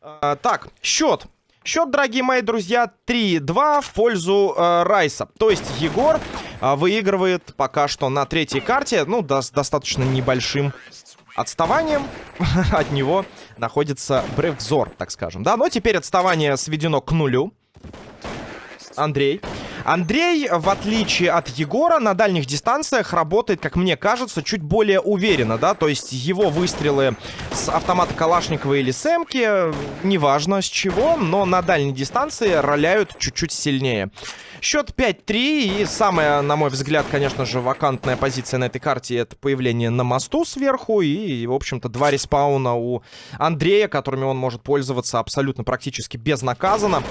А, так, счет. Счет, дорогие мои друзья, 3-2 в пользу э, Райса. То есть Егор э, выигрывает пока что на третьей карте, ну, да, с достаточно небольшим отставанием. От него находится Бревзор, так скажем. Да, но теперь отставание сведено к нулю. Андрей. Андрей, в отличие от Егора, на дальних дистанциях работает, как мне кажется, чуть более уверенно, да, то есть его выстрелы с автомата Калашникова или с Эмки, неважно с чего, но на дальней дистанции роляют чуть-чуть сильнее. Счет 5-3, и самая, на мой взгляд, конечно же, вакантная позиция на этой карте это появление на мосту сверху, и, в общем-то, два респауна у Андрея, которыми он может пользоваться абсолютно практически безнаказанно.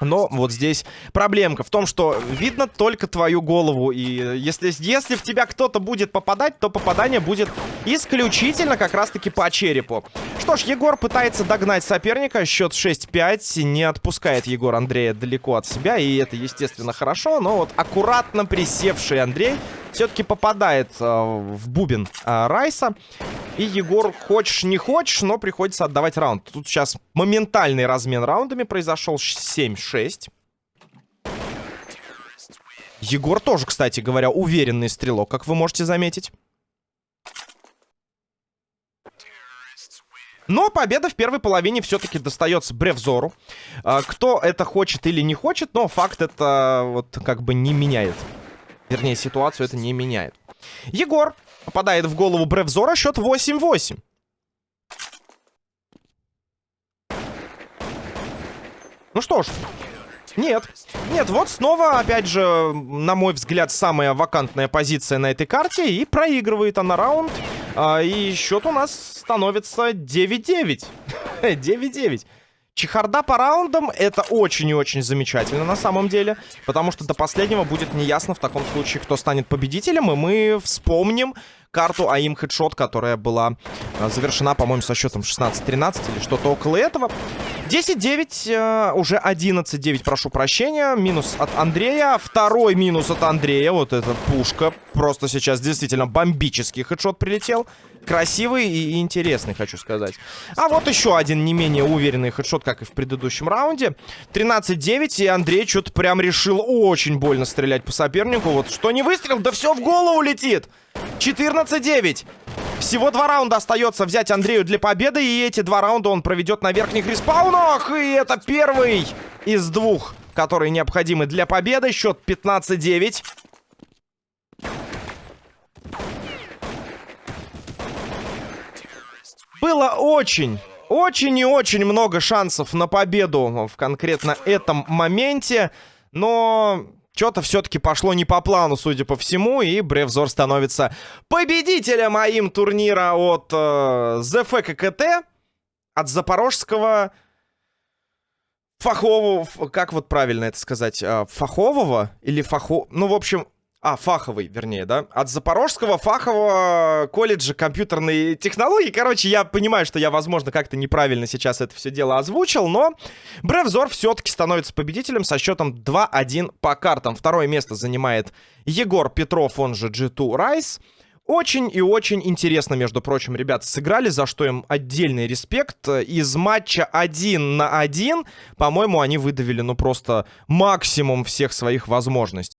Но вот здесь проблемка в том, что видно только твою голову. И если, если в тебя кто-то будет попадать, то попадание будет исключительно как раз-таки по черепу. Что ж, Егор пытается догнать соперника. Счет 6-5. Не отпускает Егор Андрея далеко от себя. И это, естественно, хорошо. Но вот аккуратно присевший Андрей все-таки попадает э, в бубен э, Райса. И Егор, хочешь не хочешь, но приходится отдавать раунд. Тут сейчас моментальный размен раундами произошел 7-6. Егор тоже, кстати говоря, уверенный стрелок, как вы можете заметить. Но победа в первой половине все-таки достается Бревзору. А, кто это хочет или не хочет, но факт это вот как бы не меняет. Вернее, ситуацию это не меняет. Егор попадает в голову Бревзора. Счет 8-8. Ну что ж. Нет. Нет, вот снова, опять же, на мой взгляд, самая вакантная позиция на этой карте. И проигрывает она раунд. А, и счет у нас становится 9-9. 9-9. Чехарда по раундам это очень и очень замечательно на самом деле. Потому что до последнего будет неясно в таком случае, кто станет победителем. И мы вспомним карту АИМ Хедшот, которая была э, завершена, по-моему, со счетом 16-13 или что-то около этого. 10-9, э, уже 11-9, прошу прощения. Минус от Андрея. Второй минус от Андрея. Вот эта пушка. Просто сейчас действительно бомбический хедшот прилетел. Красивый и интересный, хочу сказать. А вот еще один не менее уверенный хедшот, как и в предыдущем раунде. 13-9, и Андрей что-то прям решил очень больно стрелять по сопернику. Вот что не выстрел, да все в голову летит. 14-9. Всего два раунда остается взять Андрею для победы. И эти два раунда он проведет на верхних респаунах. И это первый из двух, которые необходимы для победы. Счет 15-9. Было очень, очень и очень много шансов на победу в конкретно этом моменте. Но что-то все-таки пошло не по плану, судя по всему, и Бревзор становится победителем моим турнира от э, ЗФККТ, от запорожского фахового, как вот правильно это сказать, э, фахового или фахо... Ну, в общем, а, фаховый, вернее, да? От Запорожского фахового колледжа компьютерной технологии. Короче, я понимаю, что я, возможно, как-то неправильно сейчас это все дело озвучил, но Бревзор все-таки становится победителем со счетом 2-1 по картам. Второе место занимает Егор Петров, он же G2 Rise. Очень и очень интересно, между прочим, ребята сыграли, за что им отдельный респект. Из матча 1 на 1, по-моему, они выдавили, ну, просто максимум всех своих возможностей.